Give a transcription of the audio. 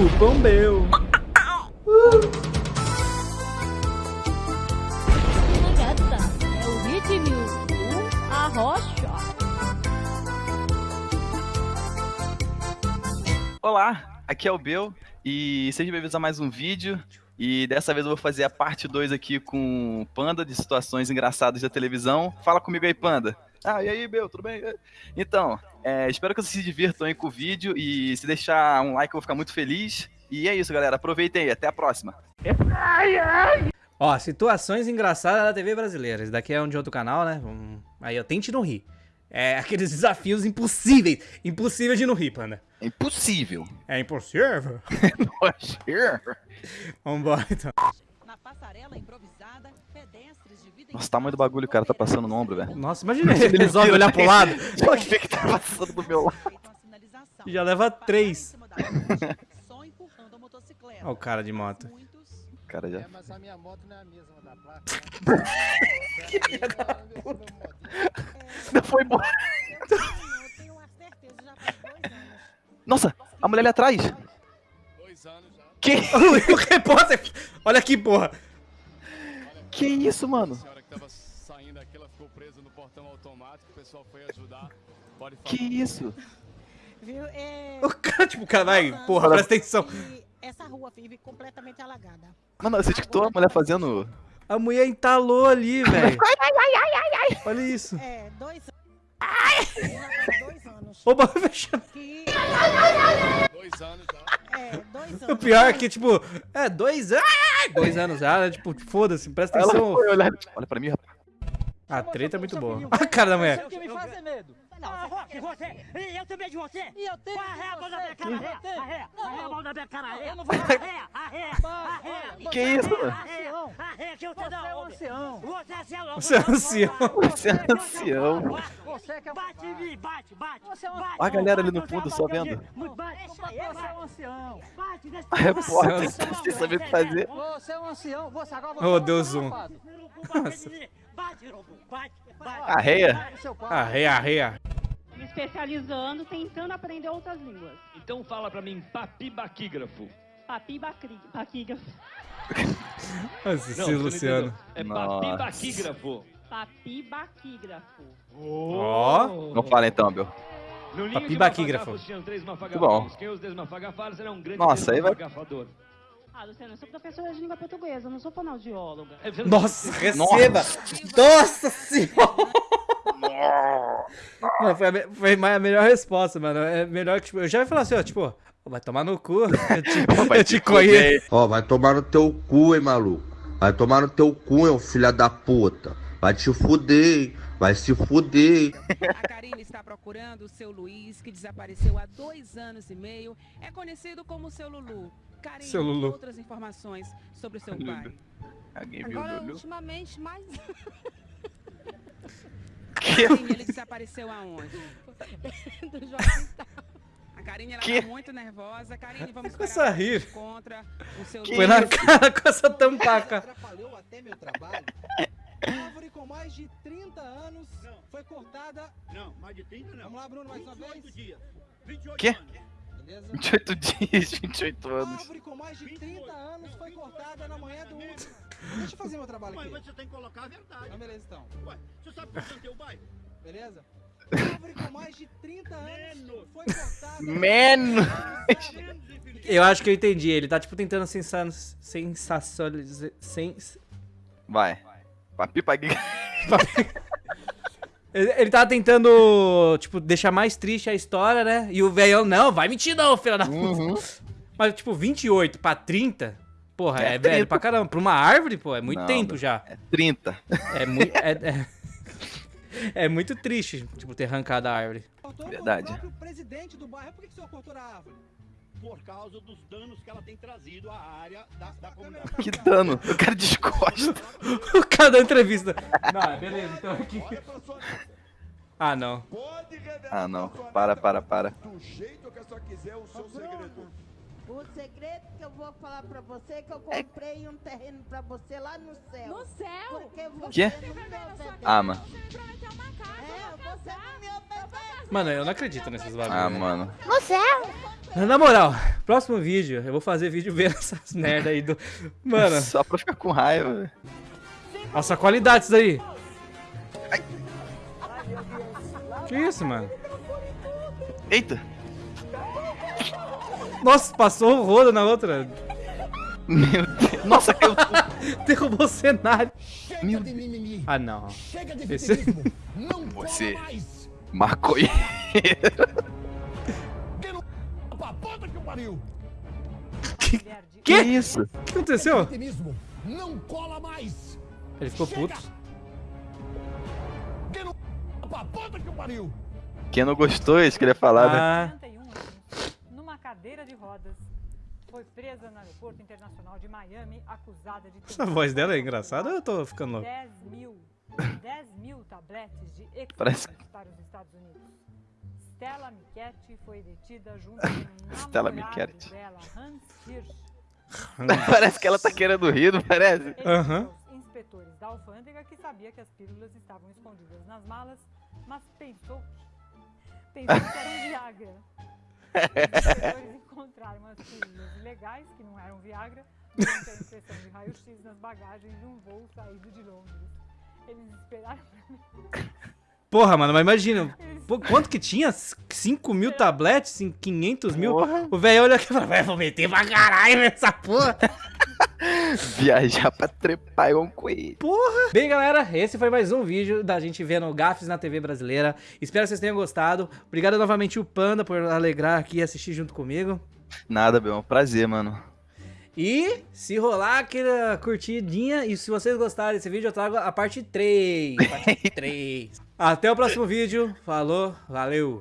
cupom meu. Olá, aqui é o Bel e sejam bem-vindos a mais um vídeo. E dessa vez eu vou fazer a parte 2 aqui com Panda de situações engraçadas da televisão. Fala comigo aí, Panda. Ah, e aí, Bel, tudo bem? Então, é, espero que vocês se divirtam aí com o vídeo e se deixar um like eu vou ficar muito feliz. E é isso, galera. Aproveitem aí. Até a próxima. Ó, situações engraçadas da TV brasileira. Esse daqui é um de outro canal, né? Aí, ó, tente não rir. É aqueles desafios impossíveis. Impossíveis de não rir, Panda. É impossível. É impossível? Vambora, então. Na passarela improvisada, Nossa, o tamanho do bagulho, cara, tá passando no ombro, velho. Nossa, imagina ele resolve olhar pro lado. Olha o que que tá passando do meu lado. Já leva três. Só empurrando a motocicleta. Ó o cara de moto. Muitos Cara, já. mas a minha moto não é a mesma da placa. Foi faz dois anos. Nossa, a mulher ali atrás. Dois anos já. Que, o repórter. Olha aqui, porra. Que isso, mano? Que isso? Viu? É... O cara, tipo, o cara vai. Porra, presta atenção. Essa rua vive completamente alagada. Mano, você escutou a mulher fazendo. A mulher entalou ali, velho. Olha isso. É, dois anos. Oba, fechando. Que... Dois anos já. É, dois O anos. pior é que, tipo, é dois anos. Dois anos já, né? Tipo, foda-se, presta atenção. foi olhar. Olha pra mim, rapaz. A treta é muito boa. Olha a cara da mulher. que me faz é medo. Ah, Roque, você! E eu tenho medo de você! E eu tenho Arré a mão da minha cara! Arré! Arré a mão da minha cara, não vou- Arré! Arré! Arré! Que isso, mano? Arré! Arré, que eu te Você dou é um ancião. Você é ancião! Você é ancião. Você é ancião. Você que é um Bate em mim, bate, bate! Você é um bate, Olha a galera ali no bate, fundo bate, só vendo. Bate! Você é um ancião. Bate nesse A repórter, Nossa. sem saber o que fazer. Você é um ancião. Você agora você Oh, é Deus, um. safado. Bate, Urubu, bate! Bate! Arreia? Arreia, arreia. me especializando, tentando aprender outras línguas. Então fala pra mim, papibaquígrafo. Papi bacri- baquígrafo. Esse Não, sim, você não Luciano. É Nossa. Papibaquígrafo. Papi baquígrafo. Ó. Não fala então, de Papibaquígrafo. três bom. um Nossa, aí vai-. Ah, Luciano, eu sou professora de língua portuguesa, não sou fonoaudióloga. É, não- Nossa, receba! Nossa senhora! Mano, foi a, foi a melhor resposta, mano. É melhor que, tipo, eu já ia falar assim, ó, tipo, vai tomar no cu. Eu te, Vai eu te te conheço. Ó, vai tomar no teu cu, hein, maluco. Vai tomar no teu cu, hein, filha da puta. Vai te fuder, vai se fuder. A Karine está procurando o seu Luiz, que desapareceu há dois anos e meio. É conhecido como seu Lulu. Karine, Seu Lulu. outras informações sobre o seu pai. Alguém viu Agora, Lulu? ultimamente, mais... Que? Karine, ele desapareceu aonde? Do Joaquim A Karine, ela Que? tá muito nervosa. Karine, vamos Com esperar essa seu Foi na cara com essa tampaca. atrapalhou até meu trabalho. Árvore com mais de 30 anos foi cortada. Não, mais de 30 Vamos lá, Bruno, mais uma vez. dias. 28 Quê? Beleza? 28 dias, 28 anos. Árvore com mais de 30 anos foi cortada na manhã do último. Deixa eu fazer meu trabalho Mas aqui. você tem que colocar a verdade. Então, beleza, então. Ué, você sabe quanto é o teu bairro? Beleza? Árvore com mais de 30 anos foi cortada. Menos. Eu acho que eu entendi. Ele tá, tipo, tentando sensa sensacionalizar. Sens... Vai. Papipa Ele, ele tava tentando, tipo, deixar mais triste a história, né? E o velhão, não, vai mentir não, filha da puta. Uhum. Mas, tipo, 28 pra 30, porra, é, É velho 30. pra caramba. Pra uma árvore, pô, é muito Não, tempo já. É 30. É muito. É, é- é muito triste, tipo, ter arrancado a árvore. Verdade. O próprio presidente do bairro. Por que, que o senhor cortou a árvore? Por causa dos danos que ela tem trazido à área da, da comunidade. Que dano. O cara descosta. O cara da entrevista. Não, beleza, então aqui. Ah, não. Ah, não. Para, para, para. Do jeito que a senhora quiser o seu segredo. O segredo que eu vou falar pra você é que eu comprei um terreno pra você lá no céu. No céu? Porque você Quê? não me obedece. Ah, mano. É. Mano, eu não acredito nesses bagulhos. Ah, mano. No céu? Na moral, próximo vídeo, eu vou fazer vídeo vendo essas merda aí do. Mano, Só pra ficar com raiva, velho. nossa qualidade isso daí. Que isso, mano? Eita! Nossa, passou o rodo na outra. Meu Deus. Nossa, caiu tudo. Derrubou o cenário. Meu de mimimi. Ah, não. Chega de Esse- vitimismo. Não Você. cola mais. Maconha. Pra puta que pariu. Que isso? O que aconteceu? Não cola mais. Ele ficou Chega. puto. Pra puta que pariu. Quem não gostou, isso que ele ia falar, né? Ah, 41 anos, numa cadeira de rodas, foi presa no aeroporto internacional de Miami, acusada de essa voz dela é engraçada ou eu tô ficando louco? 10 mil, 10 mil tabletes de Parece- para os Estados Unidos. Stella Michetti foi detida junto com um Stella namorado Michetti. dela, Hans Hirsch. Parece que ela tá querendo rir, não parece? Aham. aos inspetores da alfândega que sabia que as pílulas estavam escondidas nas malas, mas pensou pensou que era um Viagra. Os inspetores encontraram as pílulas ilegais, que não eram Viagra, durante a inspeção de raio-x nas bagagens de um voo saído de Londres. Eles esperaram pra mim. Porra, mano, mas imagina. pô, quanto que tinha? 5 mil tabletes em 500 mil? Porra. O velho olha aqui e fala, vai, vou meter pra caralho nessa porra. Viajar pra trepar igual um coelho. Porra! Bem, galera, esse foi mais um vídeo da gente vendo gafes na TV brasileira. Espero que vocês tenham gostado. Obrigado novamente o Panda por alegrar aqui e assistir junto comigo. Nada, Bel, é um prazer, mano. E se rolar aquela curtidinha, e se vocês gostarem desse vídeo, eu trago a parte 3. Parte 3. Até o próximo vídeo. Falou, valeu.